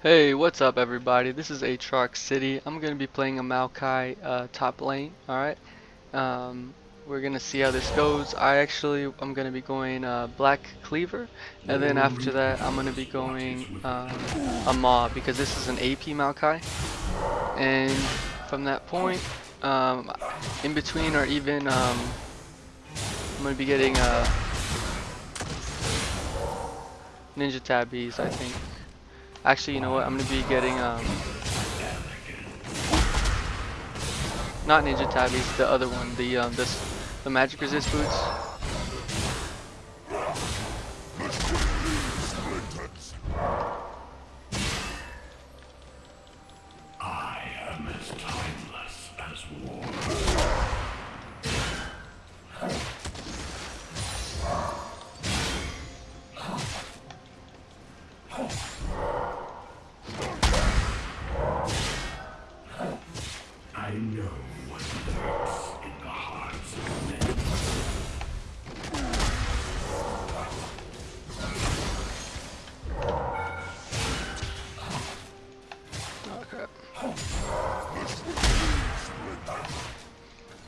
Hey, what's up everybody? This is Aatrox City. I'm going to be playing a Maokai uh, top lane, alright? Um, we're going to see how this goes. I actually, I'm going to be going uh, Black Cleaver, and then after that I'm going to be going um, a Maw, because this is an AP Maokai. And from that point, um, in between or even, um, I'm going to be getting uh, Ninja Tabis, I think. Actually, you know what? I'm gonna be getting um, not Ninja Tabis, the other one, the um, this, the Magic Resist boots.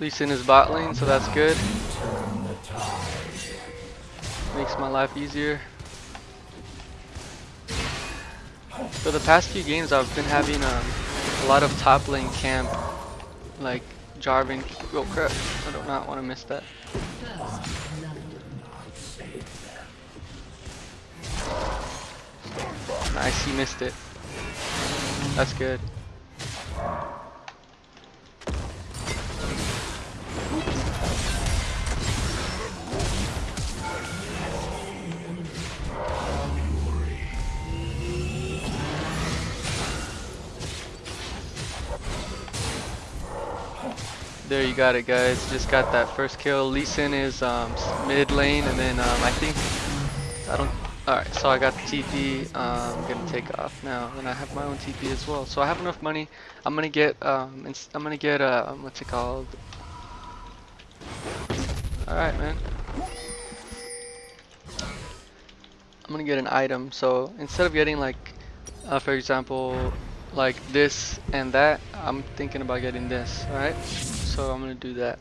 Lee Sin is bot lane, so that's good. Makes my life easier. For the past few games, I've been having um, a lot of top lane camp, like Jarvan. Oh crap! I do not want to miss that. Nice, he missed it. That's good. There you got it guys, just got that first kill. Lee Sin is um, mid lane and then um, I think, I don't, alright so I got the TP, um, I'm gonna take off now and I have my own TP as well. So I have enough money, I'm gonna get, um, I'm gonna get, uh, what's it called? Alright man. I'm gonna get an item, so instead of getting like, uh, for example, like this and that, I'm thinking about getting this, alright? So I'm gonna do that.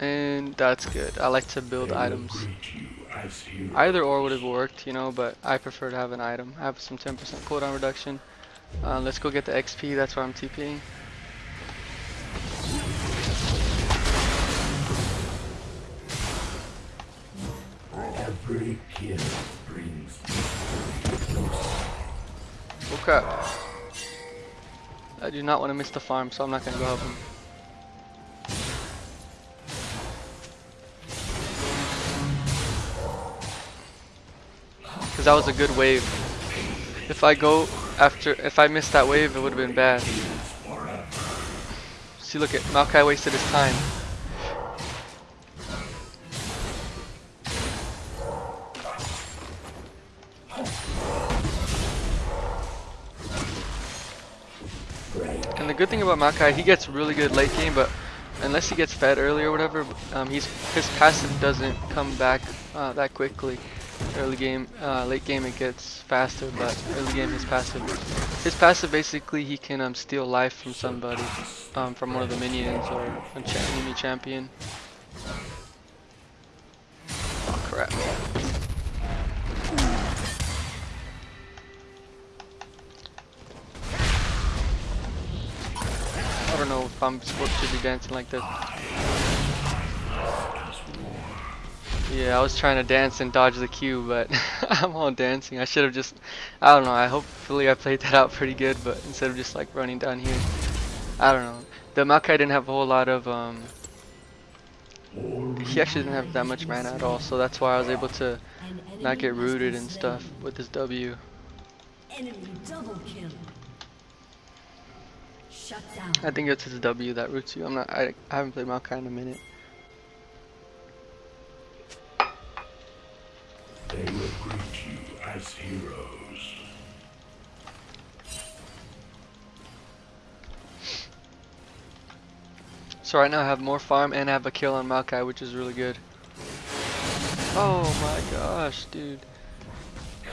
And that's good. I like to build items. greet you as heroes. Either or would have worked, you know, but I prefer to have an item. I have some 10% cooldown reduction. Uh, let's go get the XP, that's where I'm TPing. Every I do not want to miss the farm, so I'm not gonna go help him. Cause that was a good wave. If I go after, if I missed that wave, it would have been bad. See, look at Maokai wasted his time. About Maokai, he gets really good late game, but unless he gets fed early or whatever, um, his passive doesn't come back uh, that quickly. Early game, uh, late game it gets faster, but early game his passive, his passive basically he can um, steal life from somebody, um, from one of the minions or a cha enemy champion. Oh crap. Don't know if I'm supposed to be dancing like this. Yeah, I was trying to dance and dodge the cue, but I'm all dancing. I should have just, I don't know, I hopefully I played that out pretty good, but instead of just like running down here, I don't know. The Maokai didn't have a whole lot of, um, he actually didn't have that much mana at all, so that's why I was able to not get rooted and stuff with his W. Enemy double kill. Shut down. I think it's his W that roots you. I'm not, I, I haven't played Maokai in a minute. They will greet you as heroes. So right now I have more farm and I have a kill on Maokai, which is really good. Oh my gosh, dude.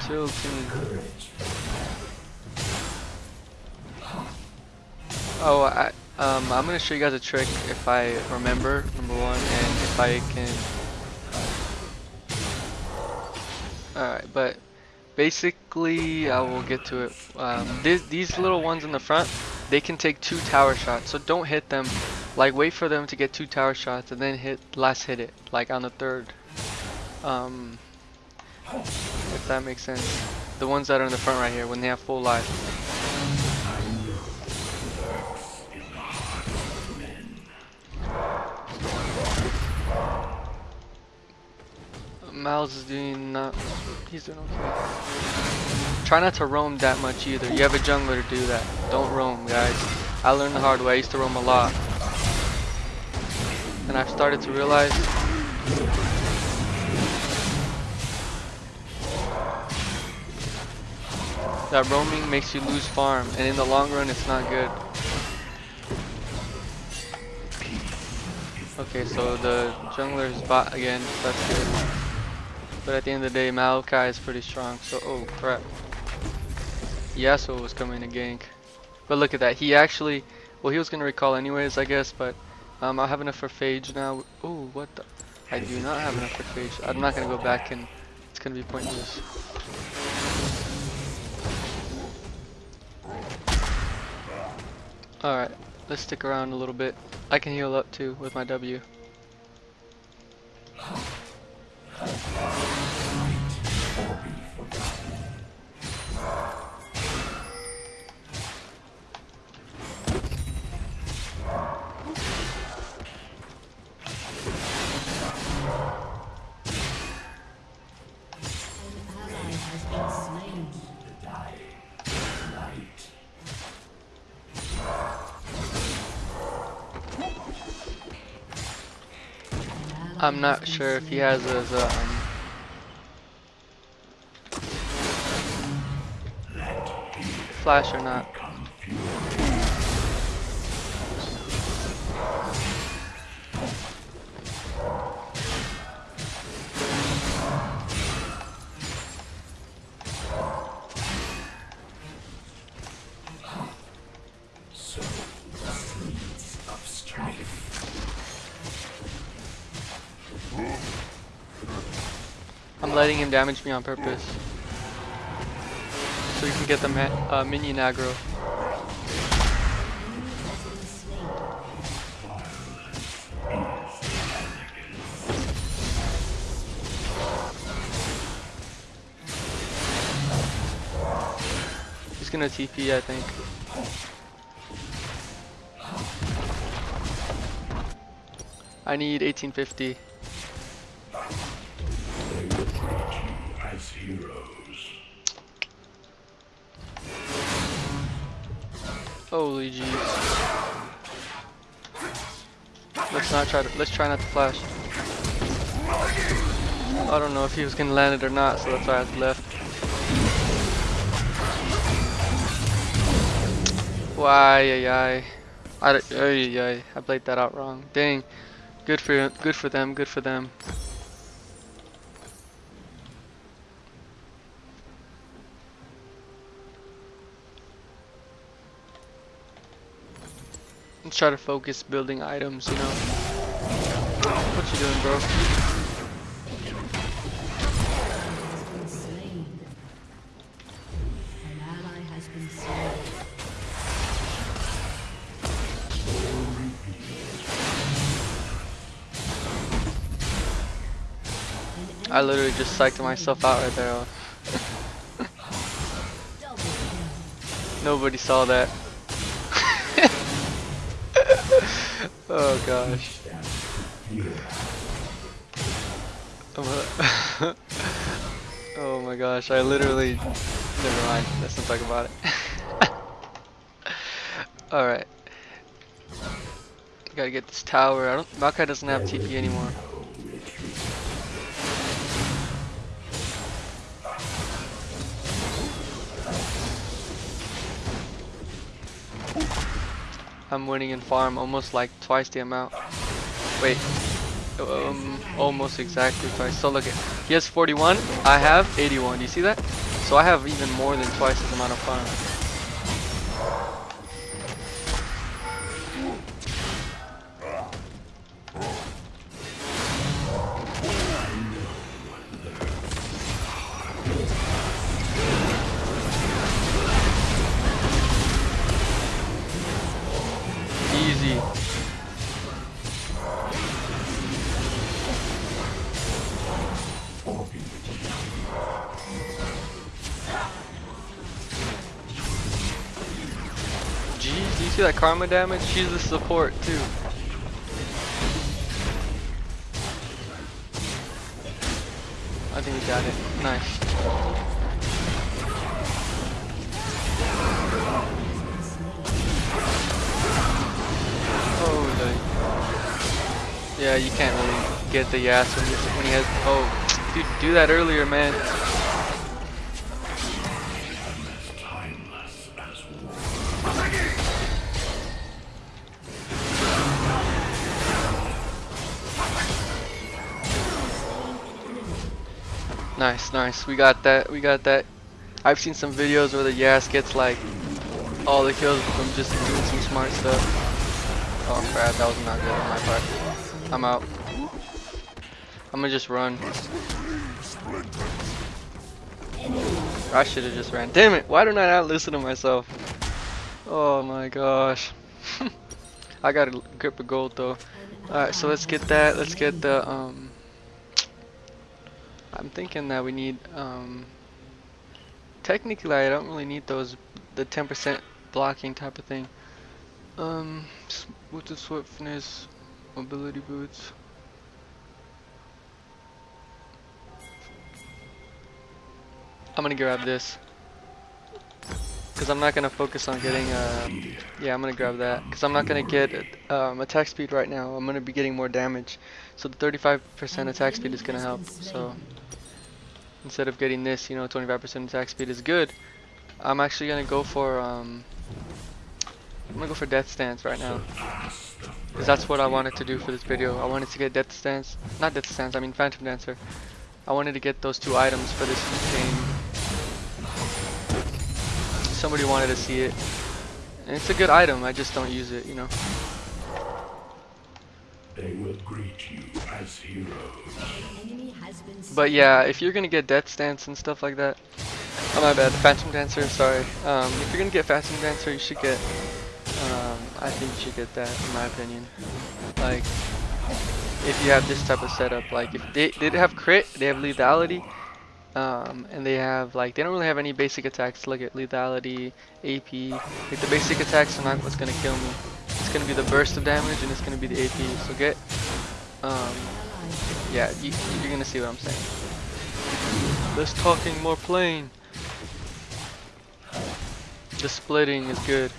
Chill Oh, I, um, I'm gonna show you guys a trick if I remember, number one, and if I can. Alright, but basically, I will get to it. Um, these little ones in the front, they can take two tower shots, so don't hit them. Like, wait for them to get two tower shots and then hit, last hit it, like on the third. Um, if that makes sense. The ones that are in the front right here, when they have full life. Miles is doing not. He's doing okay. Try not to roam that much either. You have a jungler to do that. Don't roam, guys. I learned the hard way. I used to roam a lot, and I've started to realize. That roaming makes you lose farm, and in the long run, it's not good. Okay, so the jungler is bot again. That's good. But at the end of the day, Maokai is pretty strong. So, oh crap. Yasuo was coming to gank. But look at that. He actually, well, he was gonna recall anyways, I guess. But um, I have enough for Phage now. Oh, what the? I do not have enough for Phage. I'm not gonna go back and it's gonna be pointless. Alright, let's stick around a little bit. I can heal up too with my W. I'm not sure if he has his um, flash or not. Letting him damage me on purpose. So you can get the uh, minion aggro. He's gonna TP, I think. I need 1850. As heroes. Holy jeez. Let's not try to, let's try not to flash. I don't know if he was gonna land it or not, so that's why I left. Why, ay, ay. I, I played that out wrong. Dang. Good for, good for them, good for them. Let's try to focus building items, you know. What you doing, bro? I literally just psyched myself out right there. Nobody saw that. Oh gosh. Oh, my gosh, I literally never mind, let's not talk about it. Alright. Gotta get this tower. I don't Maokai doesn't have TP anymore. I'm winning in farm almost like twice the amount. Wait. Um, almost exactly twice. So look at, he has 41, I have 81. Do you see that? So I have even more than twice his amount of farm. That karma damage? She's a support too. I think we got it. Nice. Oh, yeah, you can't really get the Yas when, when he has. Oh, dude, do that earlier, man. Nice. We got that. We got that. I've seen some videos where the Yas gets like all the kills from just doing some smart stuff. Oh crap, that was not good on my part. I'm out. I'm gonna just run. I should have just ran. Damn it! Why don't I not listen to myself? Oh my gosh. I got a grip of gold though. Alright, so let's get that. Let's get the um. I'm thinking that we need um. Technically, I don't really need those the 10% blocking type of thing. Um, boots of swiftness, mobility boots. I'm gonna grab this. Cause I'm not gonna focus on getting, uh, yeah, I'm gonna grab that. Cause I'm not gonna get um, attack speed right now. I'm gonna be getting more damage. So the 35% attack speed is gonna help. So instead of getting this, you know, 25% attack speed is good. I'm actually gonna go for, um, I'm gonna go for Death's Dance right now. Cause that's what I wanted to do for this video. I wanted to get Death's Dance, not Death's Dance, I mean phantom dancer. I wanted to get those two items for this game. Somebody wanted to see it. And it's a good item, I just don't use it, you know. They will greet you as heroes. But yeah, if you're gonna get Death's Dance and stuff like that, oh my bad, phantom dancer. Sorry. Um, if you're gonna get phantom dancer, you should get. Um, I think you should get that, in my opinion. Like, if you have this type of setup, like if they they have crit, they have lethality, um, and they have like they don't really have any basic attacks. Look at lethality, AP. Like the basic attacks are not what's gonna kill me. It's gonna be the burst of damage and it's gonna be the AP. So get. Um, yeah, you, you're gonna see what I'm saying. Less talking, more playing. The splitting is good.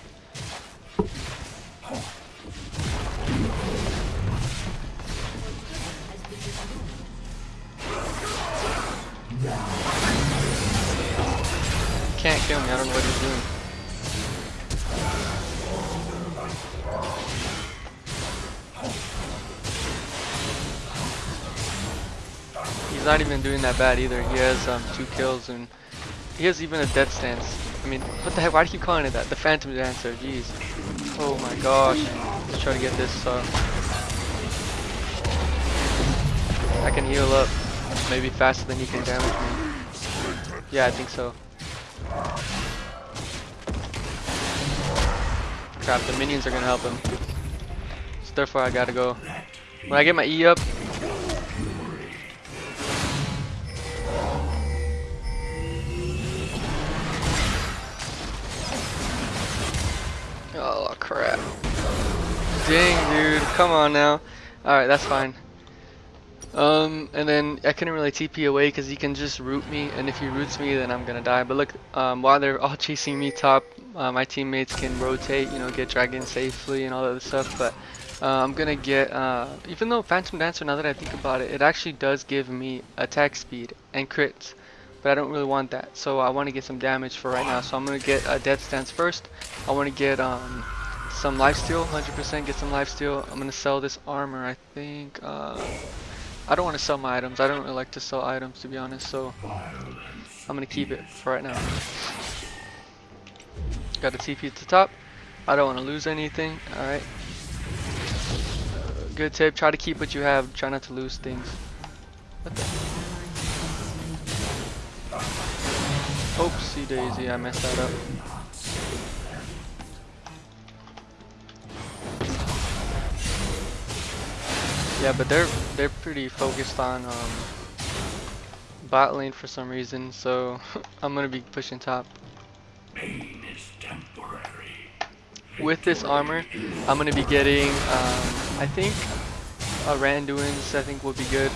Not even doing that bad either. He has um, two kills and he has even a Death's Dance. I mean, what the heck? Why do you keep calling it that? The Phantom Dancer. Jeez. Oh my gosh. Let's try to get this. Uh, I can heal up maybe faster than he can damage me. Yeah, I think so. Crap, the minions are gonna help him. So therefore I gotta go. When I get my E up, crap. Dang dude, come on now. Alright, that's fine. Um, and then I couldn't really TP away because he can just root me, and if he roots me, then I'm gonna die. But look, um, while they're all chasing me top, uh, my teammates can rotate, you know, get dragon safely and all that other stuff. But uh, I'm gonna get, uh, even though Phantom Dancer, now that I think about it, it actually does give me attack speed and crits. But I don't really want that, so I want to get some damage for right now. So I'm gonna get a Death's Dance first. I want to get um, some lifesteal, 100% get some lifesteal. I'm gonna sell this armor, I think. Uh, I don't want to sell my items. I don't really like to sell items to be honest, so I'm gonna keep it for right now. Got a TP at the top. I don't want to lose anything. All right. Uh, good tip. Try to keep what you have. Try not to lose things. Oopsie daisy. I messed that up. Yeah, but they're they're pretty focused on um, bot lane for some reason, so I'm gonna be pushing top. Pain is temporary. with this armor, I'm gonna be getting, um, I think, a Randuin's. I think would be good.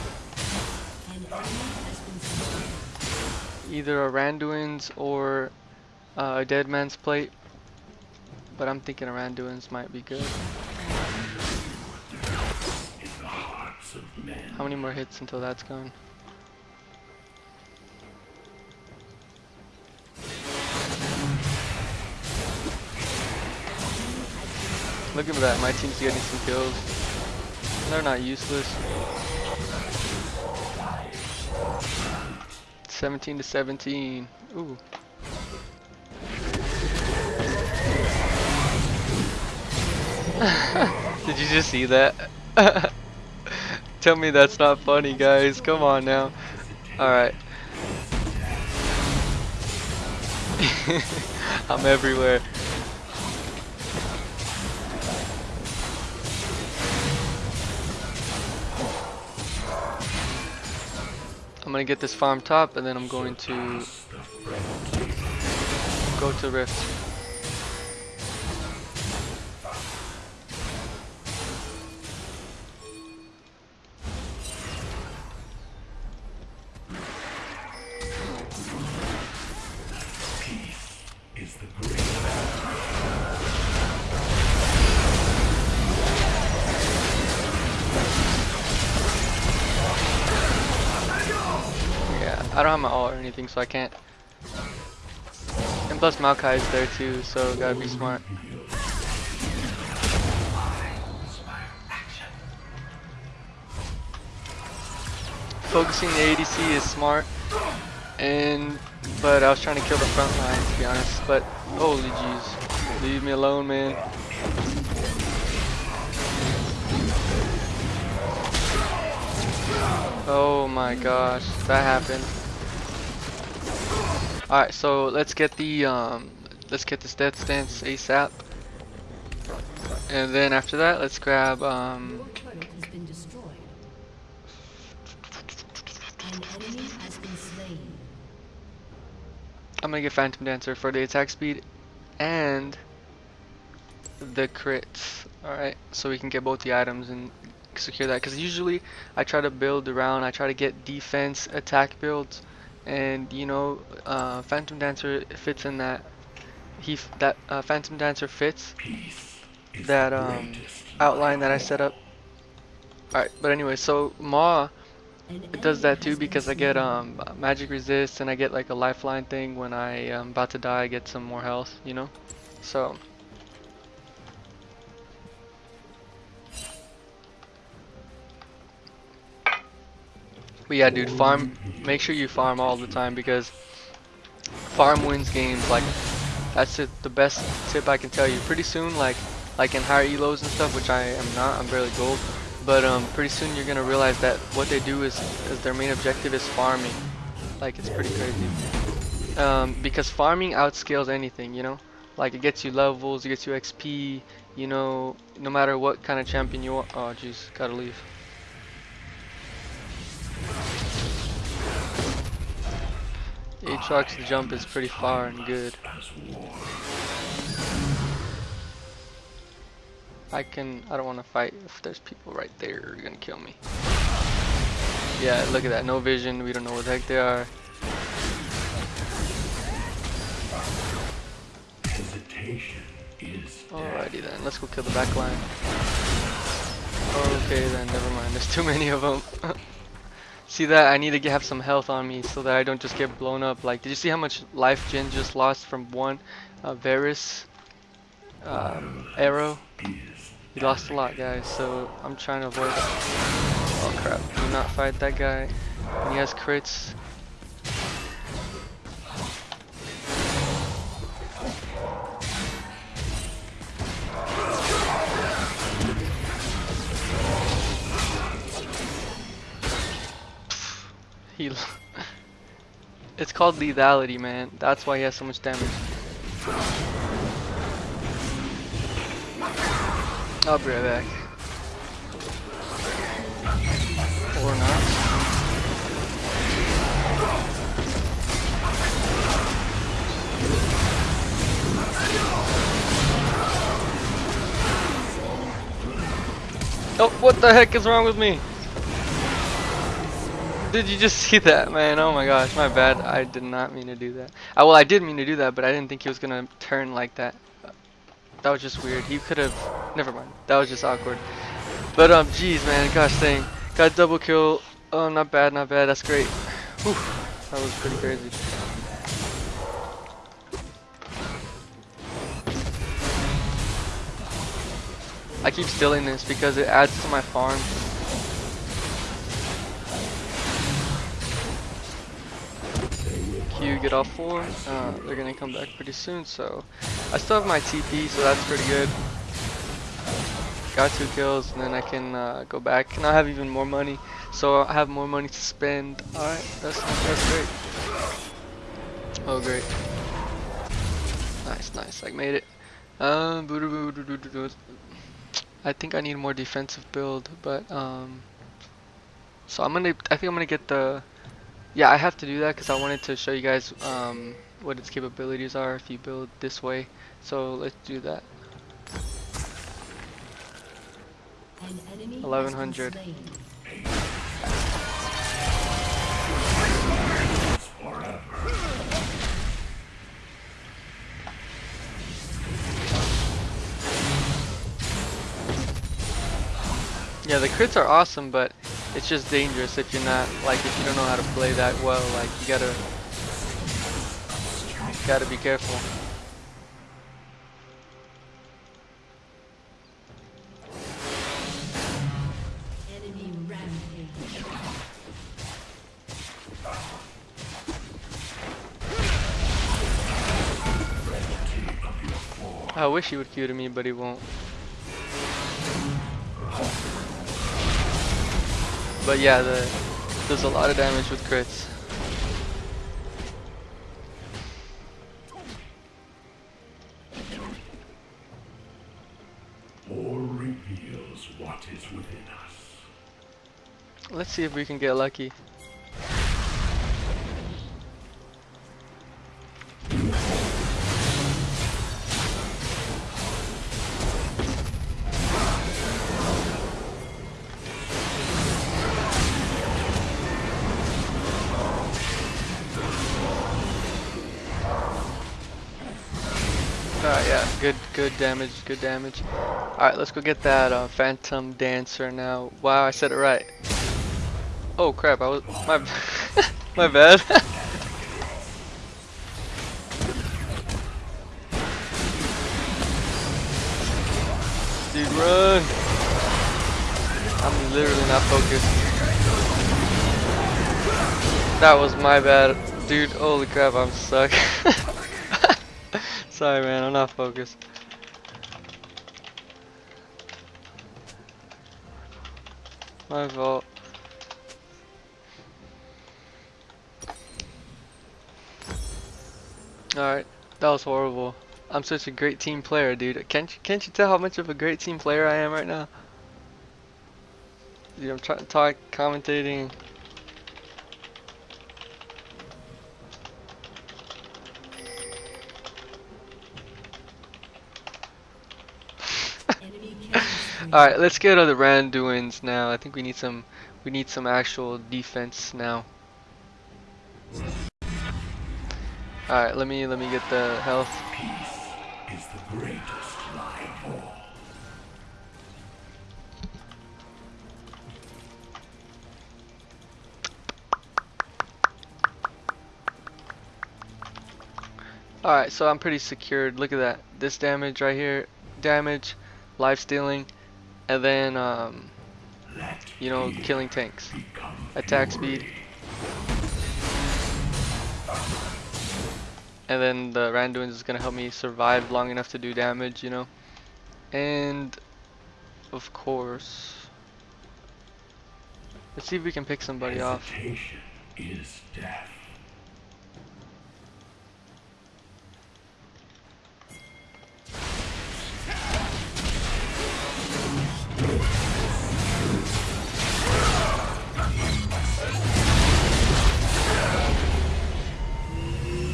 Either a Randuin's or uh, a Dead Man's Plate. But I'm thinking a Randuin's might be good. How many more hits until that's gone? Look at that, my team's getting some kills. They're not useless. 17 to 17. Ooh. Did you just see that? Tell me that's not funny, guys. Come on now. Alright. I'm everywhere. I'm gonna get this farm top and then I'm going to go to Rift. I don't have my ult or anything, so I can't. And plus Maokai is there too, so gotta be smart. Focusing the ADC is smart, and but I was trying to kill the front line to be honest. But holy jeez, leave me alone, man. Oh my gosh, that happened. Alright, so let's get the um let's get this Death's Dance ASAP. And then after that let's grab um. I'm gonna get Phantom Dancer for the attack speed and the crits. Alright, so we can get both the items and secure that. Because usually I try to build around, I try to get defense, attack builds, and you know, uh, Phantom Dancer fits in that. He f- that uh, Phantom Dancer fits peace that um outline that I set up. Alright, but anyway, so Ma it does that too because I get um magic resist and I get like a lifeline thing when I am about to die I get some more health you know so but yeah dude farm make sure you farm all the time because farm wins games like that's it the best tip I can tell you pretty soon like like in higher elos and stuff which I am not I'm barely gold but um, pretty soon you're gonna realize that what they do is, is their main objective is farming. Like it's pretty crazy. Um, because farming outscales anything, you know. Like it gets you levels, it gets you XP. You know, no matter what kind of champion you are. Oh jeez, gotta leave. Aatrox's jump is pretty far and good. I can. I don't want to fight if there's people right there. You're gonna kill me. Yeah, look at that. No vision. We don't know what the heck they are. Alrighty then. Let's go kill the back line. Okay then. Never mind. There's too many of them. see that? I need to get, have some health on me so that I don't just get blown up. Like, did you see how much life Jhin just lost from one uh, Varus um, arrow? He lost a lot, guys, so I'm trying to avoid that. Oh crap, do not fight that guy. When he has crits. He. it's called lethality, man. That's why he has so much damage. I'll be right back. Or not. Oh, what the heck is wrong with me? Did you just see that, man? Oh my gosh, my bad. I did not mean to do that. Uh, well, I did mean to do that, but I didn't think he was gonna turn like that. That was just weird. He could have. Never mind. That was just awkward. But um, jeez, man. Gosh dang. Got double kill. Oh, not bad, not bad. That's great. Whew. That was pretty crazy. I keep stealing this because it adds to my farm. Q get off four. Uh, they're gonna come back pretty soon, so I still have my TP, so that's pretty good. Got two kills, and then I can uh, go back, and I have even more money, so I have more money to spend. All right, that's that's great. Oh great. Nice, nice. I made it. Um, I think I need more defensive build, but um, so I'm gonna. I think I'm gonna get the. Yeah, I have to do that because I wanted to show you guys um, what its capabilities are if you build this way. So let's do that. An enemy has been 1100. Yeah, the crits are awesome, but it's just dangerous if you're not like if you don't know how to play that well. Like you gotta gotta be careful. I wish he would Q to me, but he won't. But yeah, the, does a lot of damage with crits. Or reveals what is within us. Let's see if we can get lucky. Good, damage, good damage. Alright, let's go get that uh, Phantom Dancer now. Wow, I said it right. Oh crap, I was, my, my bad. Dude, run! I'm literally not focused. That was my bad. Dude, holy crap, I'm stuck. Sorry man, I'm not focused. My fault. Alright, that was horrible. I'm such a great team player, dude. Can't you, can't you tell how much of a great team player I am right now? Dude, I'm trying to talk, commentating. Spree. Alright, let's get other Randuin's now. I think we need some we need some actual defense now. Alright, let me let me get the health. Peace is the greatest lie of all. Alright, so I'm pretty secured. Look at that. This damage right here. Damage, life stealing, and then um you know, killing tanks. Attack speed. And then the Randuin is gonna help me survive long enough to do damage, you know. And of course, let's see if we can pick somebody off. Is death.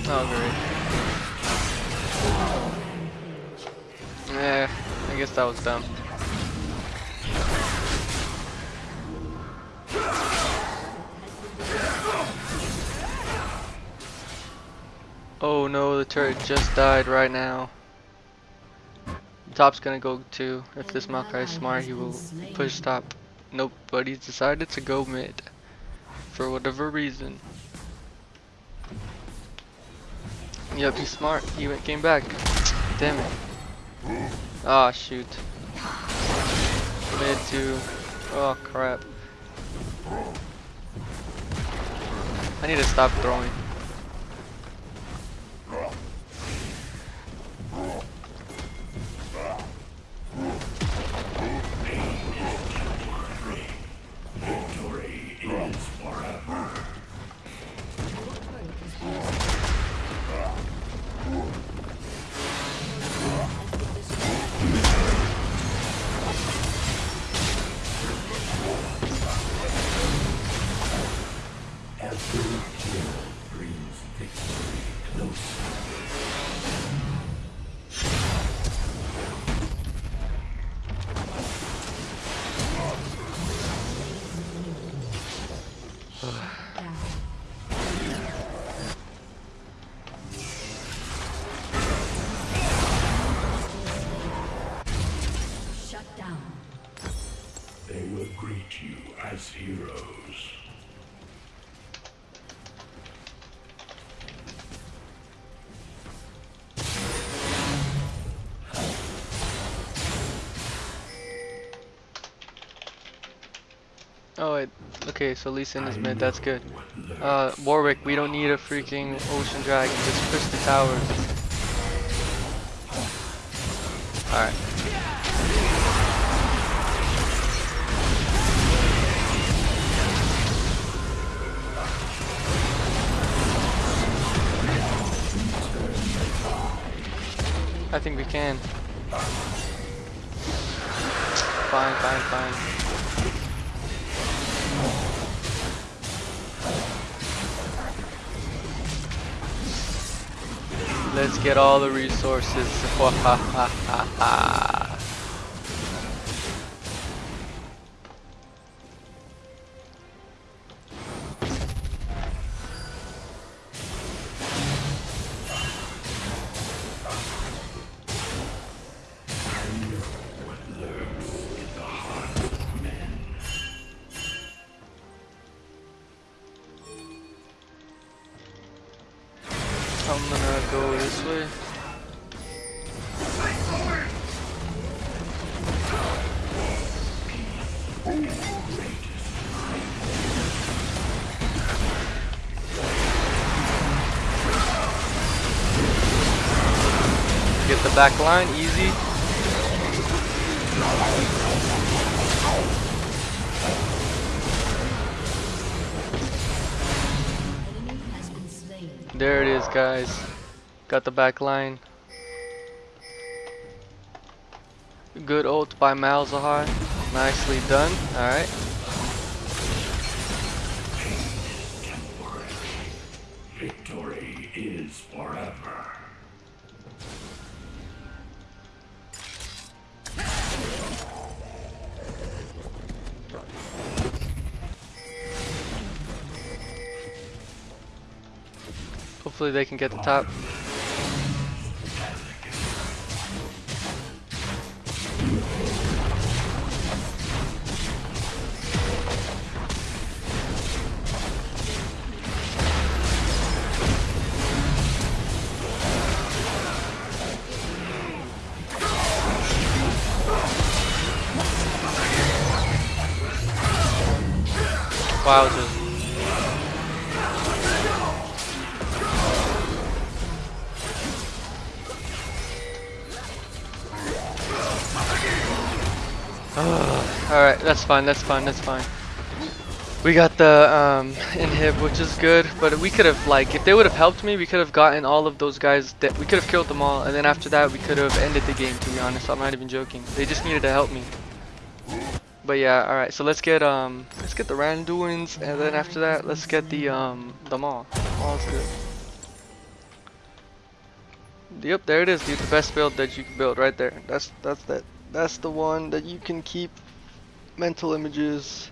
Oh, great. Eh, I guess that was dumb. Oh no, the turret just died right now. The top's gonna go too. If this Maokai is smart, he will push top. Nope, but he's decided to go mid. For whatever reason. Yep, he's smart. He went, came back. Damn it. Ah, shoot. Mid two. Oh, crap. I need to stop throwing. Okay, so Lee Sin is mid, that's good. Uh, Warwick, we don't need a freaking Ocean Dragon, just push the towers. Alright. I think we can. Fine, fine, fine. Let's get all the resources. back line, easy. There it is, guys. Got the back line. Good ult by Malzahar. Nicely done. Alright. Hopefully they can get the top. Wow, that's fine, that's fine, that's fine. We got the um, inhib, which is good, but we could have, like, if they would have helped me, we could have gotten all of those guys, that we could have killed them all, and then after that, we could have ended the game, to be honest, I'm not even joking. They just needed to help me. But yeah, alright, so let's get, um, let's get the Randuin's, and then after that, let's get the, um, the Maul. Maul's good. Yep, there it is, dude, the best build that you can build right there. That's, that's that, that's the one that you can keep mental images,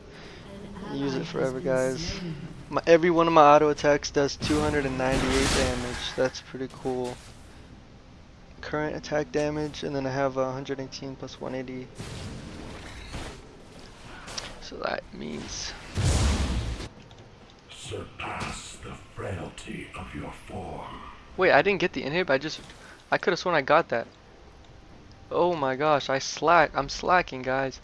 use it forever, guys. My, every one of my auto attacks does 298 damage. That's pretty cool. current attack damage, and then I have uh, 118 plus 180. So that means Surpass the frailty of your form. Wait, I didn't get the inhib. I just, I could have sworn I got that. Oh my gosh, I slack. I'm slacking, guys.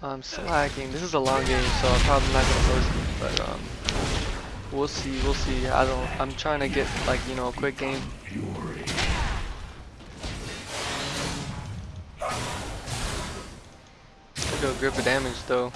I'm slacking. This is a long game, so I'm probably not gonna post it. But um, we'll see. We'll see. I don't. I'm trying to get like you know a quick game. Look at grip of damage though.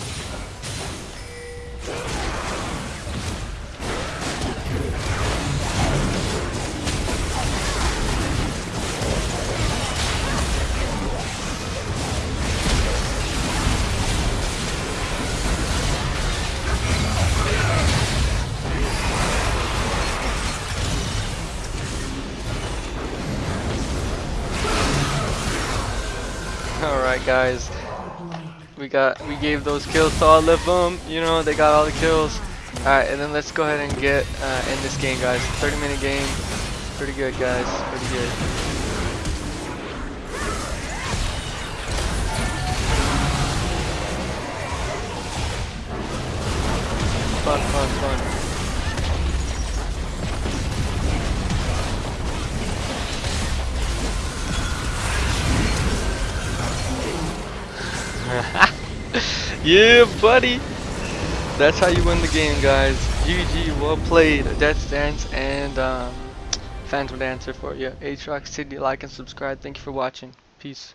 Alright guys, we got we gave those kills to all of them. You know they got all the kills. All right, and then let's go ahead and get uh, in this game, guys. 30 minute game, pretty good, guys. Pretty good. Yeah, buddy. That's how you win the game, guys. GG, well played. Death Dance and um, Phantom Dancer for you. Aatrox City, like and subscribe. Thank you for watching. Peace.